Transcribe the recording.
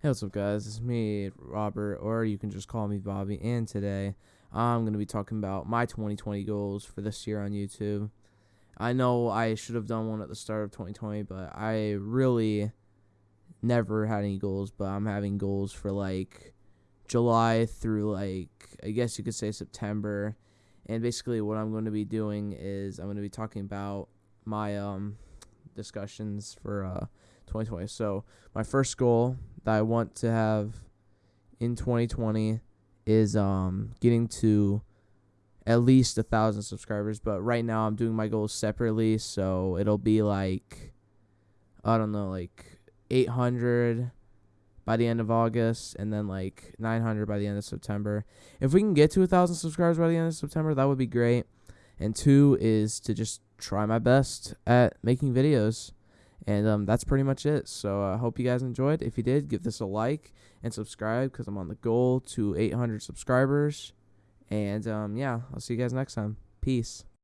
Hey, what's up, guys? It's me, Robert, or you can just call me Bobby. And today, I'm going to be talking about my 2020 goals for this year on YouTube. I know I should have done one at the start of 2020, but I really never had any goals. But I'm having goals for like July through like, I guess you could say September. And basically, what I'm going to be doing is I'm going to be talking about my um, discussions for uh, 2020. So, my first goal that I want to have in 2020 is um getting to at least a thousand subscribers. But right now I'm doing my goals separately, so it'll be like I don't know, like 800 by the end of August, and then like 900 by the end of September. If we can get to a thousand subscribers by the end of September, that would be great. And two is to just try my best at making videos. And um, that's pretty much it. So I uh, hope you guys enjoyed. If you did, give this a like and subscribe because I'm on the goal to 800 subscribers. And um, yeah, I'll see you guys next time. Peace.